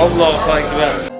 Allahu Ekber.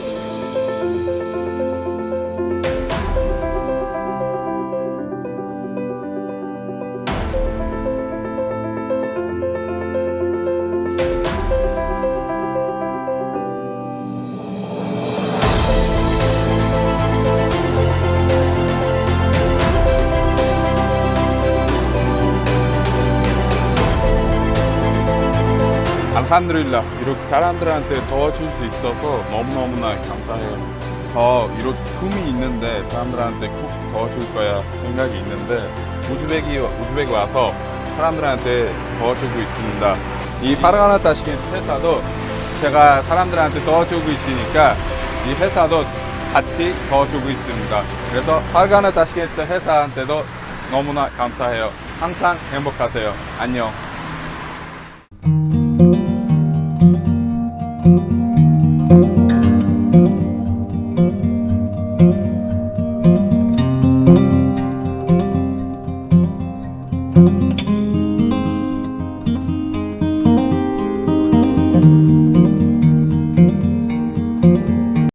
알함드릴라 이렇게 사람들한테 도와줄 수 있어서 너무너무나 감사해요. 저 이렇게 꿈이 있는데 사람들한테 꼭 도와줄 거야 생각이 있는데 우즈벡이 우즈벡 와서 사람들한테 도와주고 있습니다. 이 파르가나 타시켄 회사도 제가 사람들한테 도와주고 있으니까 이 회사도 같이 도와주고 있습니다. 그래서 파르가나 타시켄 회사한테도 너무나 감사해요. 항상 행복하세요. 안녕.